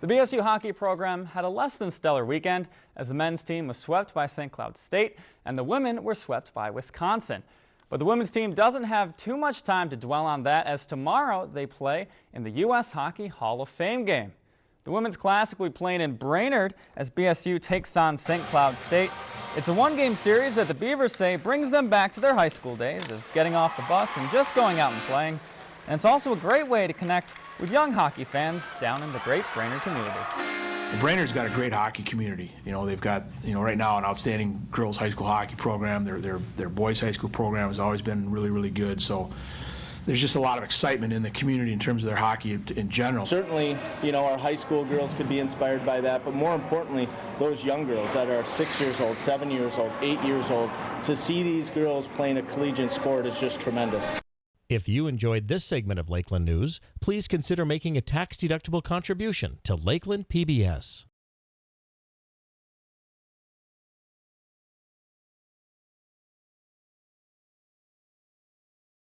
The BSU hockey program had a less than stellar weekend as the men's team was swept by St. Cloud State and the women were swept by Wisconsin. But the women's team doesn't have too much time to dwell on that as tomorrow they play in the U.S. Hockey Hall of Fame game. The women's classic will be playing in Brainerd as BSU takes on St. Cloud State. It's a one-game series that the Beavers say brings them back to their high school days of getting off the bus and just going out and playing. And it's also a great way to connect with young hockey fans down in the great Brainerd community. Brainerd's got a great hockey community. You know, they've got, you know, right now an outstanding girls high school hockey program. Their, their, their boys high school program has always been really, really good. So there's just a lot of excitement in the community in terms of their hockey in general. Certainly, you know, our high school girls could be inspired by that, but more importantly, those young girls that are six years old, seven years old, eight years old, to see these girls playing a collegiate sport is just tremendous. If you enjoyed this segment of Lakeland News, please consider making a tax-deductible contribution to Lakeland PBS.